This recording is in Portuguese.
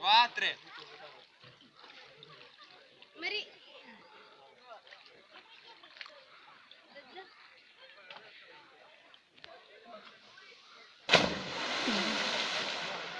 Quatro.